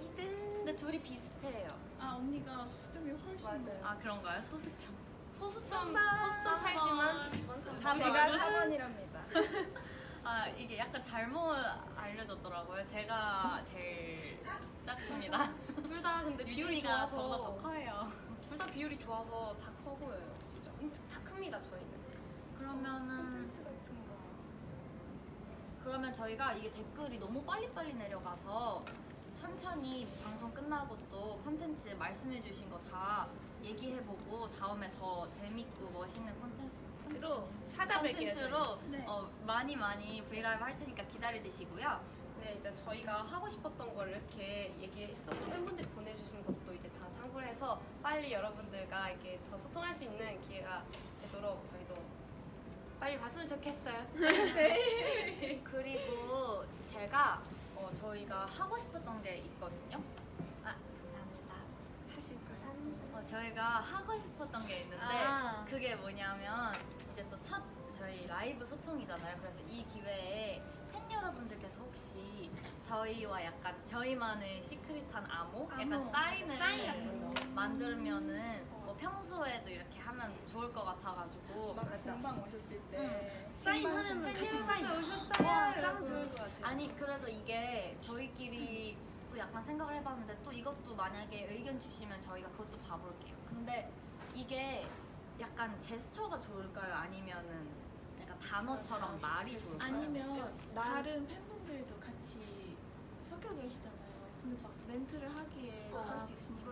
2등. 근데 둘이 비슷해요. 아, 언니가 소수점이 훨씬 맞아요. 아 그런가요? 소수점. 소수점 소수점 차이지만 제가 번. 4번이랍니다. 아 이게 약간 잘못 알려졌더라고요. 제가 제일 작습니다. 둘 다 근데 비율이 좋아서 커요. 둘 다 비율이 좋아서 다 커 보여요. 진짜 다 큽니다 저희는. 그러면은. 그러면 저희가 이게 댓글이 너무 빨리빨리 내려가서 천천히 방송 끝나고 또 컨텐츠 말씀해주신 거 다 얘기해보고 다음에 더 재밌고 멋있는 컨텐츠로 찾아뵐게요. 컨텐츠로 네. 어, 많이 많이 브이라이브 할 테니까 기다려주시고요. 네, 이제 저희가 하고 싶었던 걸 이렇게 얘기했었고 팬분들이 보내주신 것도 이제 다 참고를 해서 빨리 여러분들과 이렇게 더 소통할 수 있는 기회가 되도록 저희도 빨리 봤으면 좋겠어요. 그리고 제가 어, 저희가 하고 싶었던 게 있거든요. 아 감사합니다. 하실 거 어, 저희가 하고 싶었던 게 있는데 아. 그게 뭐냐면 이제 또 첫 저희 라이브 소통이잖아요. 그래서 이 기회에 팬 여러분들께서 혹시 저희와 약간 저희만의 시크릿한 암호, 약간 암호, 사인을 사인 같은 거. 만들면은 뭐 평소에도 이렇게 하면 좋을 것 같아가지고 막 공방 오셨을 때 사인하면 같이 사인. 오셨어요. 와, 짱 좋을 것 같아요. 아니 그래서 이게 저희끼리 또 약간 생각을 해봤는데 또 이것도 만약에 의견 주시면 저희가 그것도 봐볼게요. 근데 이게 약간 제스처가 좋을까요? 아니면은 약간 단어처럼 말이 좋을까요? 아니면 난- 다른 팬분들도 같이 섞여 계시잖아요. 근데 막 멘트를 하기에 아, 그럴 수 있으니까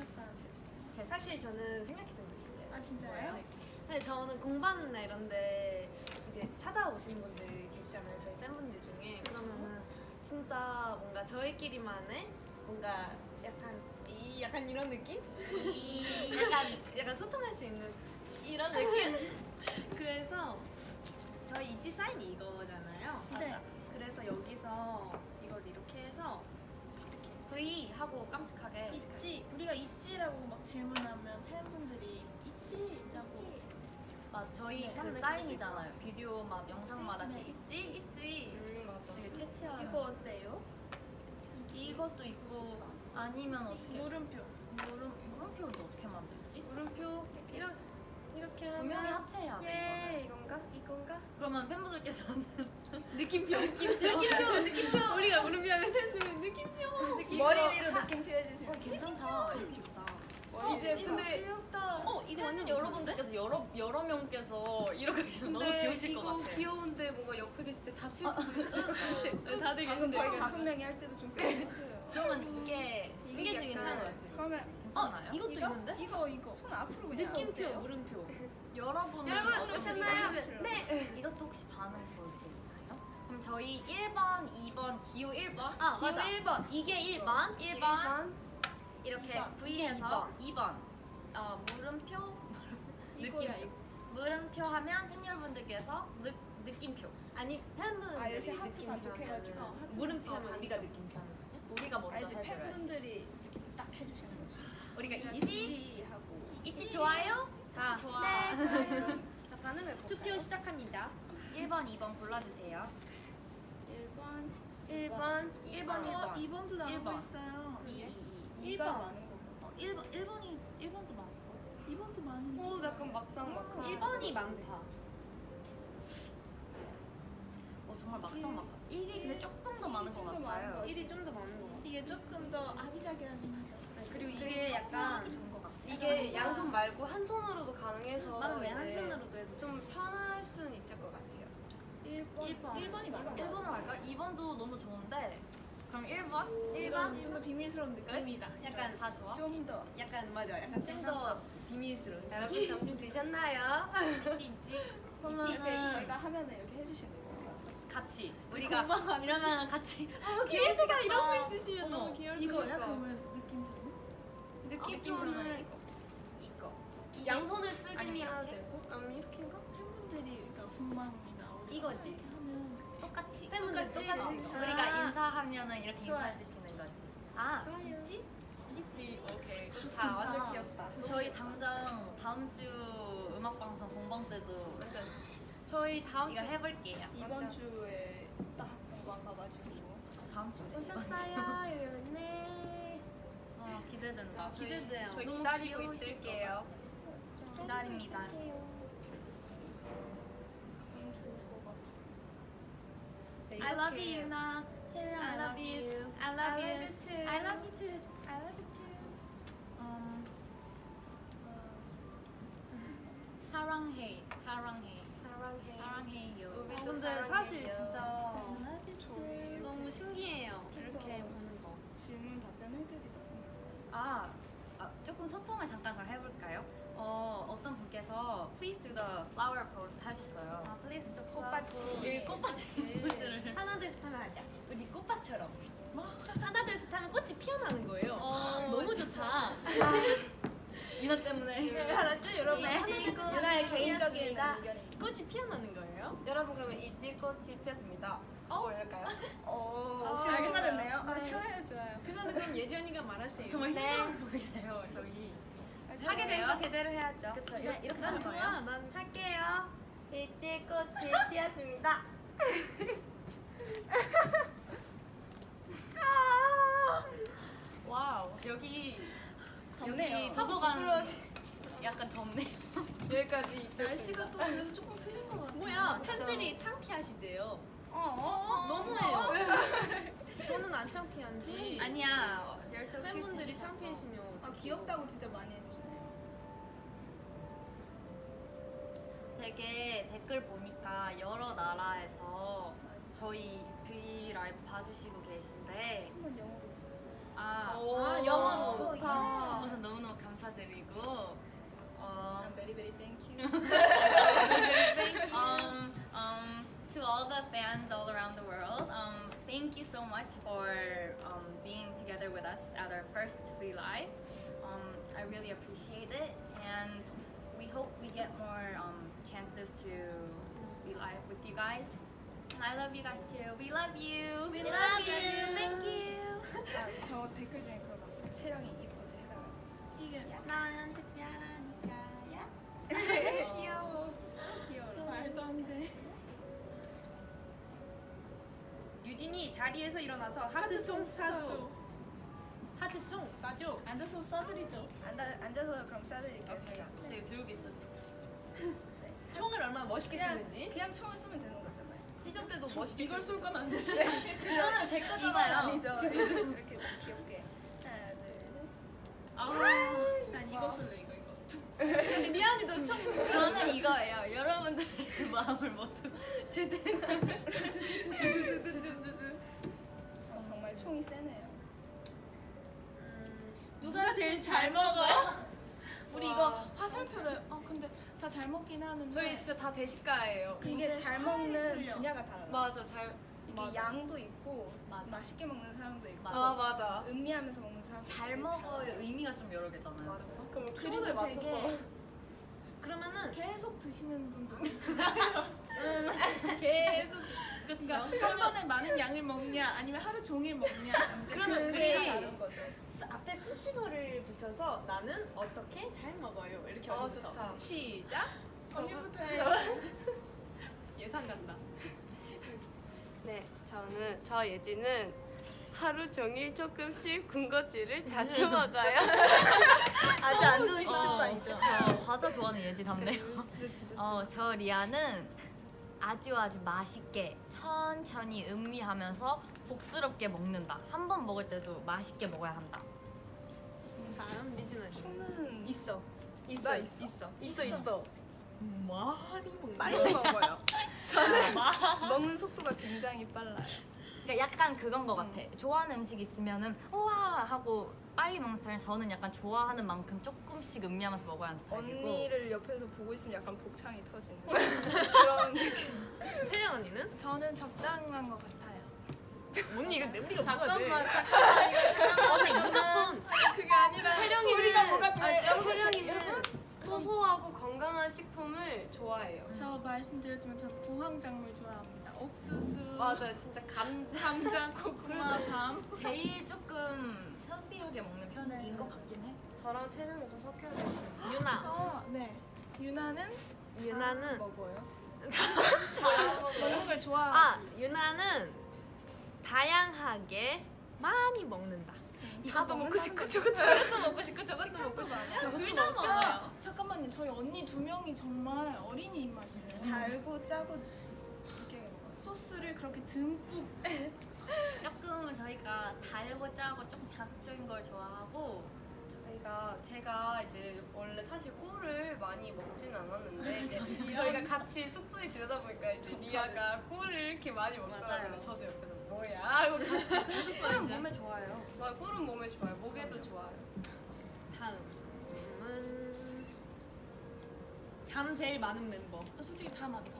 약간 제- 사실 저는 생각했던 거 있어요. 아 진짜요? 네. 근데 저는 공방이나 이런데 이제 찾아오시는 분들 계시잖아요. 저희 팬분들 진짜 뭔가 저희끼리만의 뭔가 약간 이 약간 이런 느낌? 약간 약간 소통할 수 있는 이런 느낌? 그래서 저희 이지 사인이 이거잖아요. 네. 그래서 여기서 이걸 이렇게 해서 V 하고 깜찍하게 있지 우리가 있지라고 막 질문하면 팬분들이 있지라고 맞 저희 네. 그 네. 사인이잖아요. 비디오 막 영상마다 네. 있지 있지 음 맞아. 되게 캐치하는 이거 어때요? 이것도 있고 아니면 어떻게 물음표 물음 물음표를 또 어떻게 만들지? 물음표 이렇게 이렇게 하면 합체해야 돼. 예. 이건가? 이건가? 그러면 팬분들께서는 느낌표 느낌표 느낌표 우리가 물음표 하면 팬들은 느낌표 머리 위로 느낌표 해주시면 어 괜찮다. 어, 이제 이거 근데 귀엽다 어 이거 팬 완전 여러분들께서 여러 여러 명께서 이러고 있으면 너무 근데 귀여우실 것 이거. 귀여운데 뭔가 옆에 계실 때 다칠 수도 있을 것 같아. 괜찮은데 다들 방금 계신데 저희 다섯 명이 할 때도 좀 그랬어요. 그러면 이게 이게 약간- 괜찮은 것 같아요 그러면 괜찮아요? 이것도 이거? 있는데? 이거 이거 손 앞으로 그냥 느낌표 어때요? 물음표 여러분 여러분 오셨나요? 네. 이것도 혹시 반응 볼수 있나요? 그럼 저희 1번, 2번, 기호 1번, 아 기호 맞아 1번 이게 1번 1번 이렇게 이번. V해서 2번 어, 물음표 이거야 이거 물음표 하면 팬 여러분들께서 느, 느낌표 아니 팬분들이 아, 이렇게 하트 느낌표 반쪽해가지고. 물음표 반쪽. 하면 우리가 느낌표 하는? 우리가 먼저 해줘야지 팬분들이 딱 해주시는 거죠. 우리가 있지? 하고 있지 좋아요? 자, 좋아 네 좋아요. 자 반응을 볼까요? 투표 시작합니다 1번, 2번 골라주세요 1번 1번 1번, 어 1번 2번도 나오고 일 번. 있어요 2, 2, 2 2가 번. 많은 거고. 어, 1번, 1번이 1번도 많고. 2번도 많은데 오 약간 막상 막하. 1번이 많다. 어, 정말 막상 막하 1이 근데 조금 더 많은 것 같아요. 것 1이 좀 더 많은 거 같아. 이게 조금 더 아기자기하긴 하죠. 그리고 이게 약간 좋은 것 같아. 이게 양손 말고 한 손으로도 가능해서 맞네 한 이제 손으로도 해도 좀 편할 수는 있을 것 같아요. 1번 1번이 많은 거 1번으로 할까? 2번도 너무 좋은데 그럼 1번? 1번 좀 더 비밀스러운 느낌이다 약간 다 좋아? 좀 더 약간 맞아 약간 좀 더 비밀스러운 여러분 점심 드셨나요? 있지 있지 그러면은 저희가 하면은 이렇게 해주시는 거예요. 같이 우리가 이러면 같이 어, 귀여우시다 이런 거 있으시면 어머, 너무 귀여울 것 이거야 그러면 느낌표는? 느낌표는 이거. 이거. 이게- 양손을 이렇게? 되고 아니면 이렇게인가? 팬분들이 그러니까 공방이나 우리 이거지. 하면 똑같이. 똑같이 우리가 아. 인사하면은 이렇게. 인사해 주시는 거지 아 좋아요. 있지? 있지 오케이 아 완전 귀엽다. 저희 당장 다음 주 음악 방송 공방 때도 저희 다음 이거 주 해볼게요 이번 주에 딱 공방 가가지고 다음 주에 오셨어요 이러면 네. 어, 기대된다 기대돼요. 저희 너무 기다리고 있을게요. 기다립니다 이 렇게 you 나 I love you. I love I you love you too. I love you too. I love it too. 음, 사랑해 사랑해. 사랑해. 사랑해요. 우리 어, 또 근데 사랑해요. 사실 진짜 I love it 저희 너무 신기해요. 좀 이렇게 더 보는 거. 질문 답변 해드리다 보면 아, 아, 조금 소통을 잠깐 그럼 해볼까요? 어, 어떤 분께서 Please do the flower pose 하셨어요 아 flower pose 꽃받침. 이 꽃받침 포즈를 하나 둘 셋 하면 하자 우리 꽃밭처럼 하나 둘 셋 하면 꽃이 피어나는 거예요 어, 너무 좋다 유나 때문에 알았죠 여러분 네. 유나의 개인적인 피었습니다. 의견입니다. 꽃이 피어나는 거예요? 여러분 그러면 있지꽃이 피었습니다. 어 이럴까요? 어, 아, 알겠어요. 추가됐네요? 아, 네. 좋아요, 좋아요. 그거는 그럼 예지 언니가 말하세요 정말 네. 힘들어 보이세요 저희 하게 된 거 제대로 해야죠. 그쵸 네, 이렇게, 이렇게 난 하는 거예요? 난 할게요. 있지꽃이 피었습니다. 와우 여기 덥네요. 여기 도서관 약간 덥네요. 여기까지 있죠. 날씨가 또 그래도 조금 풀린 것 같아요. 뭐야 팬들이 창피하시대요. 어, 어, 어. 너무해요. 저는 안 창피한지. 아니야. 팬분들이 창피해시면 아, 귀엽다고 진짜 많이 해주 되게 댓글 보니까 여러 나라에서 저희 V 라이브 봐주시고 계신데 한번 영어로. 아, 오, 아, 영어로. 좋다. 우선 너무너무 감사드리고 어, I'm very very thank you. um, um, to all the fans all around the world, um, thank you so much for um, being together with us at our first Free Live. Um, I really appreciate it, and we hope we get more um, chances to be live with you guys. And I love you guys too. We love you. We love you. Thank you. 아, 저 댓글 중에 그거 봤어요. 채령이 이뻐지 해달라. 이게 난 특별하니까야. 귀여워. 귀여워. 말도 안 돼. 유진이 자리에서 일어나서 하트송 사줘. 하트송 싸줘. 앉아서 써드리죠. 앉아, 앉아서 그럼 쏴드릴게요 제가. 제가 들고 있어. 총을 얼마나 멋있게 그냥, 쓰는지. 그냥 총을 쏘면 되는 거잖아요. 티저 때도 멋있게 이걸 쏠건안 되지. 이거는 제 거잖아요. 아니죠. 이렇게 귀엽게. 하나, 둘, 셋. 아, 난 이거 쏠래 이거 이거. 리안이도 총. 저는 이거예요. 여러분들의 그 마음을 모두. 저 정말 총이 세네요. 누가 제일 잘 먹어? 우리 와. 이거 화살표를. 아 근데 다 잘 먹긴 하는데. 저희 진짜 다 대식가예요. 이게 근데 잘 스타일이 먹는 틀려. 분야가 달라. 맞아 잘. 이게 맞아. 양도 있고 맞아. 맛있게 먹는 사람도 있고 맞아. 아 맞아. 음미하면서 먹는 사람도 잘 있고 먹어의 의미가 좀 여러 개잖아요. 맞아. 그렇죠? 그럼 키보드에 맞춰서. 되게 그러면은 계속 드시는 분도 있어요. 계속 그렇죠. 그러니까 한 번에 많은 양을 먹냐 아니면 하루 종일 먹냐. 그러면 그게 우리 다른 거죠. 수- 앞에 수식어를 붙여서 나는 어떻게 잘 먹어요. 이렇게 어, 언니부터. 좋다. 시작. 언니부터 해. 예상 간다. 네, 저는 저 예지는 하루 종일 조금씩 군것질을 자주 먹어요. 아주 안 좋은 식습관이죠. 저 과자 좋아하는 예지 답네요. 진짜. 어, 저 리아는 아주 아주 맛있게 천천히 음미하면서 복스럽게 먹는다. 한 번 먹을 때도 맛있게 먹어야 한다. 다음 리진은 총은 있어. 있어, 나 있어, 있어. 있어, 있어. 말이 먹는 빨리 먹어요. 저는 먹는 속도가 굉장히 빨라요. 그러니까 약간 그건 것 같아. 좋아하는 음식 있으면은 우와 하고 빨리 먹는 스타일은 저는 약간 좋아하는 만큼 조금씩 음미하면서 먹어야 하는 스타일이고 언니를 옆에서 보고 있으면 약간 복창이 터지는 그런 느낌. 채령 언니는? 저는 적당한 것 같아요. 언니 이거 우리가 잠깐만 뭐가 잠깐만 이거? 잠깐만 언니 무조건 그게 아니라 채령이는 우리가 뭐가 돼? 아니, 여러분, 채령이는 여러분, 소소하고 건강한 식품을 좋아해요. 저 말씀드렸지만 저는 구황작물 좋아합니다. 옥수수, 맞아요, 진짜 감자. 감자, 고구마, 밤. 제일 조금 헬비하게 먹는 편인 네. 것 같긴 해. 저랑 채령이 좀 섞여야 돼요. 유나. 아, 네. 유나는 유나는 먹어요. 먹는 걸아 좋아하지. 유나는 다양하게 많이 먹는다. 이것도 먹고 싶고 저것도 먹고 싶고 저것도 먹고 싶고. 둘다 먹어요. 잠깐만요. 저희 언니 두 명이 정말 어린이 입맛이에요. 달고 짜고 이렇게. 소스를 그렇게 듬뿍 조금은 저희가 달고 짜고 좀 자극적인 걸 좋아하고 저희가 제가 이제 원래 사실 꿀을 많이 먹진 않았는데 이제 저희가 같이 숙소에 지내다 보니까 이제 리아가 꿀을 이렇게 많이 먹더라고요. 저도 옆에서 뭐야 하고 같이 꿀은 몸에 좋아요. 와, 꿀은 몸에 좋아요. 목에도 좋아요. 다음은 잠 제일 많은 멤버. 아, 솔직히 다 많다.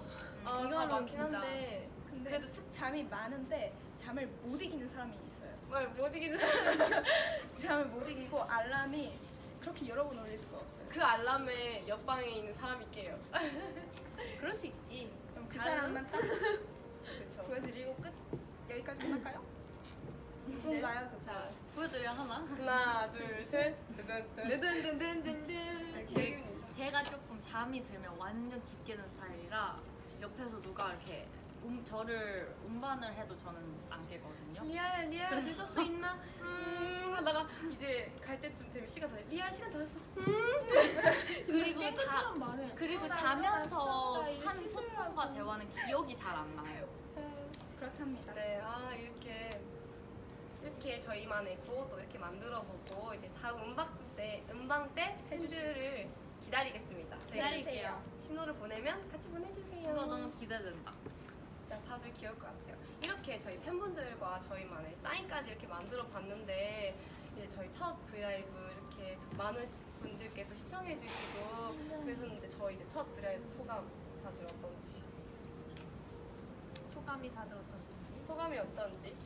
아, 이거는 다 많긴 진짜. 한데 근데 그래도 특 잠이 많은데 잠을 못 이기는 사람이 있어요. 뭐, 못 이기는 사람. 잠을 못 이기고 알람이 그렇게 여러 번 울릴 수가 없어요. 그 알람에 옆방에 있는 사람이 깨요. 그럴 수 있지. 그럼 그 다음? 사람만 딱. 보여드리고 끝. 여기까지 할까요? 누군가요? 그 자, 보여드려 하나? 하나, 둘, 셋. 제, 제가 조금 잠이 들면 완전 깊게 든 스타일이라 옆에서 누가 이렇게 음, 저를 음반을 해도 저는 안 깨거든요. 리아야 리아야 늦을 수 있나? 음 하다가 이제 갈 때쯤 되면 시간 다 리아 시간 다 됐어. 그리고 깬 자, 것처럼 말해. 그리고 나 자면서 일어났어. 나 이제 한 씻으려고. 소통과 대화는 기억이 잘 안 나요. 그렇답니다. 네, 아 이렇게 이렇게 저희만의 구호도 이렇게 만들어보고 이제 다음 음방 때 음방 때 팬들을 기다리겠습니다. 저희 기다릴게요. 신호를 보내면 같이 보내주세요. 이거 너무 기대된다. 진짜 다들 귀여울 것 같아요. 이렇게 저희 팬분들과 저희만의 사인까지 이렇게 만들어 봤는데 이제 저희 첫 브이라이브 이렇게 많은 시- 분들께서 시청해 주시고 그랬었는데 저희 이제 첫 브이라이브 소감 다들 어떤지 소감이 다들 어떠신지? 소감이 어떤지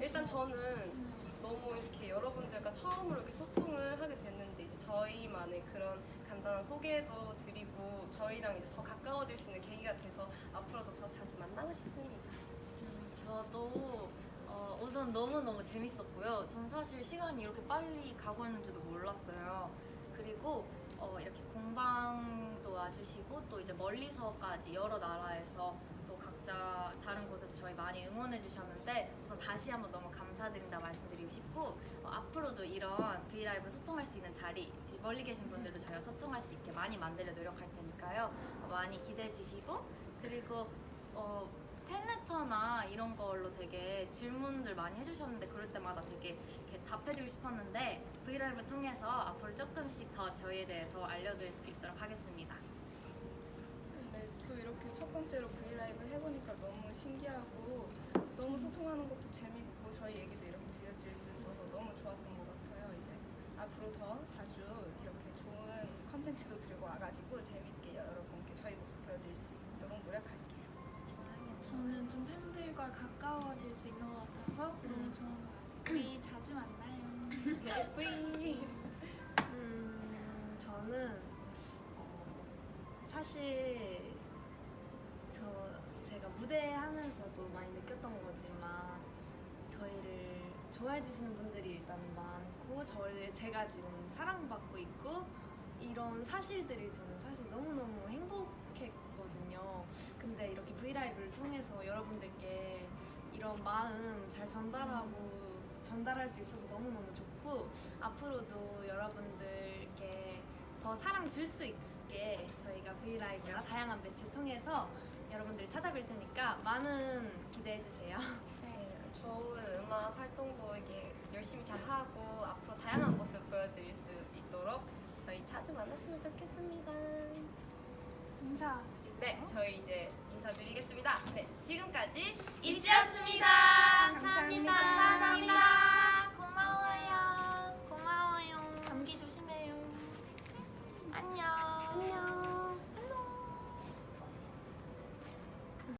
일단 저는 너무 이렇게 여러분들과 처음으로 이렇게 소통을 하게 됐는데 이제 저희만의 그런 간단한 소개도 드리고 저희랑 이제 더 가까워질 수 있는 계기가 돼서 앞으로도 더 자주 만나고 싶습니다. 음, 저도 어, 우선 너무너무 재밌었고요. 전 사실 시간이 이렇게 빨리 가고 있는지도 몰랐어요. 그리고 어, 이렇게 공방도 와주시고 또 이제 멀리서까지 여러 나라에서 또 각자 다른 곳에서 저희 많이 응원해 주셨는데 우선 다시 한번 너무 감사드린다 말씀드리고 싶고 어, 앞으로도 이런 브이라이브 소통할 수 있는 자리 멀리 계신 분들도 저희와 소통할 수 있게 많이 만들려 노력할 테니까요. 어, 많이 기대해 주시고 그리고 어, 팬레터나 이런 걸로 되게 질문들 많이 해주셨는데 그럴 때마다 되게 답해드리고 싶었는데 브이라이브 통해서 앞으로 조금씩 더 저희에 대해서 알려드릴 수 있도록 하겠습니다. 네, 또 이렇게 첫 번째로 브이라이브 해보니까 너무 신기하고 너무 소통하는 것도 재밌고 저희 얘기도 이렇게 들려줄 수 있어서 너무 좋았던 것 같아요. 이제 앞으로 더 자주 이렇게 컨텐츠도 들고 와가지고 재밌게 여러분께 저희 모습 보여드릴 수 있도록 노력할게요. 저는 좀 팬들과 가까워질 수 있는 것 같아서 너무 좋은 것 같아요. 우리 자주 만나요. 네, 뿌이. 음, 저는 어, 사실 저 제가 무대 하면서도 많이 느꼈던 거지만 저희를 좋아해 주시는 분들이 일단 많고 저를 제가 지금 사랑받고 있고 이런 사실들이 저는 사실 너무너무 행복했거든요. 근데 이렇게 브이라이브를 통해서 여러분들께 이런 마음 잘 전달하고 전달할 수 있어서 너무너무 좋고 앞으로도 여러분들께 더 사랑 줄 수 있게 저희가 브이라이브나 다양한 매체 통해서 여러분들 찾아뵐 테니까 많은 기대해 주세요. 네, 좋은 음악 활동도 이게 열심히 잘 하고 앞으로 다양한 모습 보여드릴 수 있도록 저희 자주 만났으면 좋겠습니다. 인사. 네, 저희 이제 인사드리겠습니다. 네, 지금까지 이지였습니다. 감사합니다. 감사합니다. 고마워요. 고마워요. 감기 조심해요. 안녕.